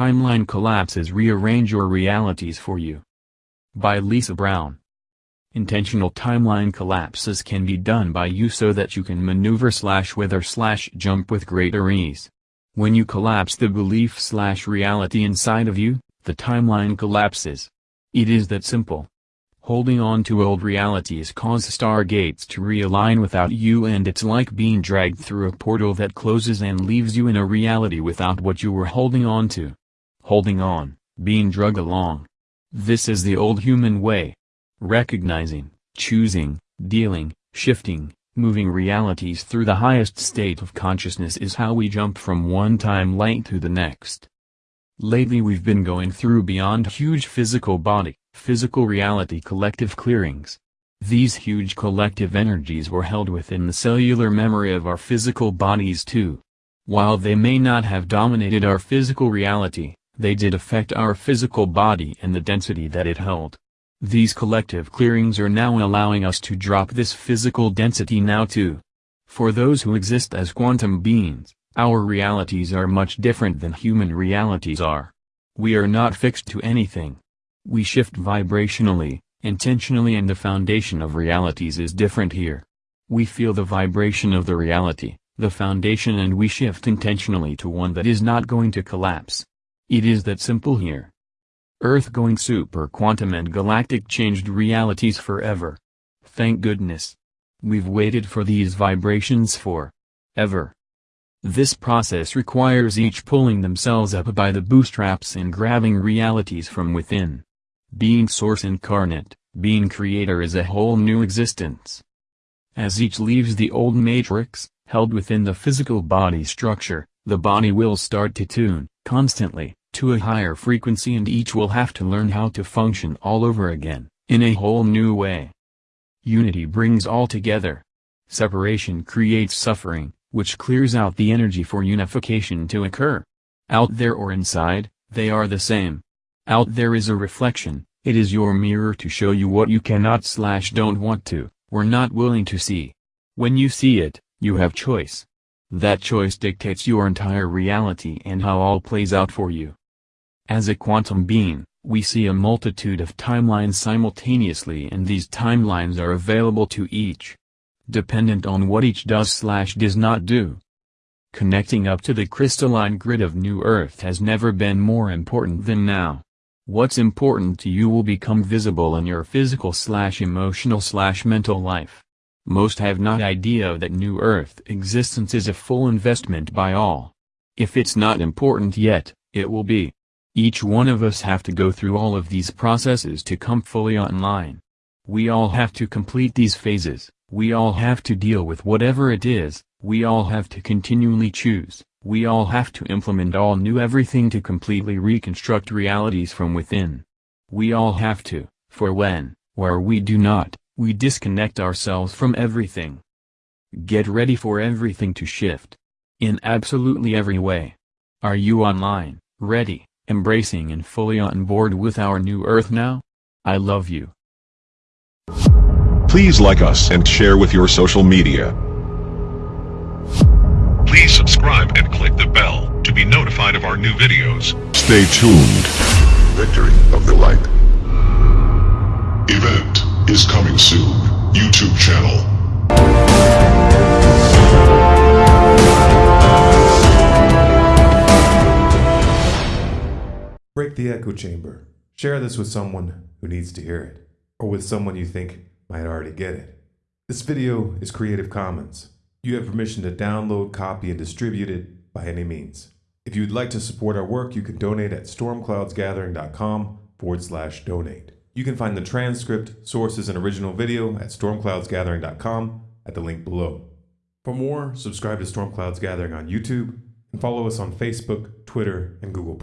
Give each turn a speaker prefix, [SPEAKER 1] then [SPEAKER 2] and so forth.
[SPEAKER 1] Timeline Collapses Rearrange Your Realities for You. By Lisa Brown. Intentional timeline collapses can be done by you so that you can maneuver slash wither slash jump with greater ease. When you collapse the belief slash reality inside of you, the timeline collapses. It is that simple. Holding on to old realities cause stargates to realign without you and it's like being dragged through a portal that closes and leaves you in a reality without what you were holding on to. Holding on, being dragged along. This is the old human way. Recognizing, choosing, dealing, shifting, moving realities through the highest state of consciousness is how we jump from one timeline to the next. Lately we've been going through beyond huge physical body, physical reality collective clearings. These huge collective energies were held within the cellular memory of our physical bodies too. While they may not have dominated our physical reality, they did affect our physical body and the density that it held. These collective clearings are now allowing us to drop this physical density now too. For those who exist as quantum beings, our realities are much different than human realities are. We are not fixed to anything. We shift vibrationally, intentionally and the foundation of realities is different here. We feel the vibration of the reality, the foundation and we shift intentionally to one that is not going to collapse. It is that simple here. Earth-going super quantum and galactic changed realities forever. Thank goodness. We've waited for these vibrations for ever. This process requires each pulling themselves up by the bootstraps and grabbing realities from within. Being source incarnate, being creator is a whole new existence. As each leaves the old matrix, held within the physical body structure, the body will start to tune, constantly, to a higher frequency and each will have to learn how to function all over again, in a whole new way. Unity brings all together. Separation creates suffering, which clears out the energy for unification to occur. Out there or inside, they are the same. Out there is a reflection, it is your mirror to show you what you cannot slash don't want to, or not willing to see. When you see it, you have choice. That choice dictates your entire reality and how all plays out for you. As a quantum being, we see a multitude of timelines simultaneously and these timelines are available to each dependent on what each does slash does not do. Connecting up to the crystalline grid of New Earth has never been more important than now. What's important to you will become visible in your physical slash emotional slash mental life. Most have not idea that New Earth existence is a full investment by all. If it's not important yet, it will be. Each one of us have to go through all of these processes to come fully online. We all have to complete these phases. We all have to deal with whatever it is, we all have to continually choose, we all have to implement all new everything to completely reconstruct realities from within. We all have to, for when, where we do not, we disconnect ourselves from everything. Get ready for everything to shift. In absolutely every way. Are you online, ready, embracing and fully on board with our new earth now? I love you.
[SPEAKER 2] Please like us and share with your social media. Please subscribe and click the bell to be notified of our new videos. Stay tuned. Victory of the Light. Event is coming soon. YouTube channel.
[SPEAKER 3] Break the echo chamber. Share this with someone who needs to hear it, or with someone you think might already get it. This video is Creative Commons. You have permission to download, copy, and distribute it by any means. If you would like to support our work, you can donate at stormcloudsgathering.com forward slash donate. You can find the transcript, sources, and original video at stormcloudsgathering.com at the link below. For more, subscribe to Storm Clouds Gathering on YouTube and follow us on Facebook, Twitter, and Google+.